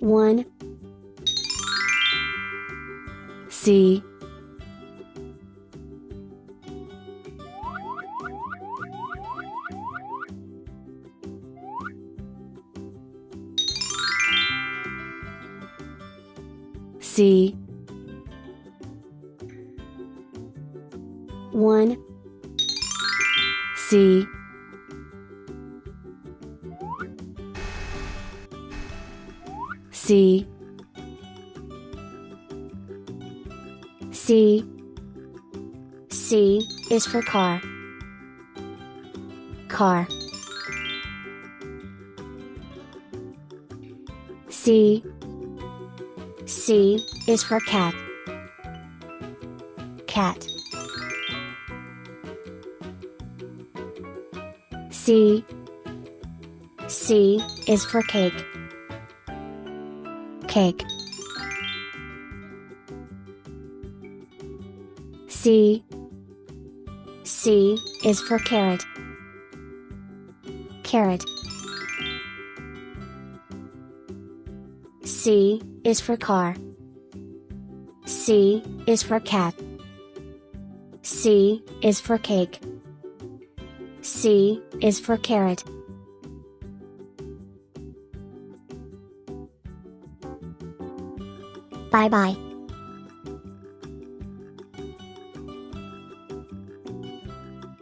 1 C. C. 1 C C. C. C is for car. Car. C. C is for cat. Cat. C. C is for cake cake. C. C is for carrot. Carrot. C is for car. C is for cat. C is for cake. C is for carrot 拜拜